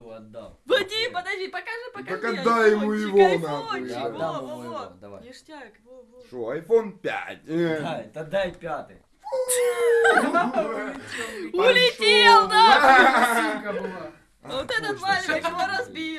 отдал. Подожди, подожди, покажи, покажи. Пока дай ему его, нахуй. Я отдам во, его, во. давай. Ништяк, во, во. Шо, iPhone 5? Дай, да дай пятый. Улетел, да! А, вот этот маленький его разбил.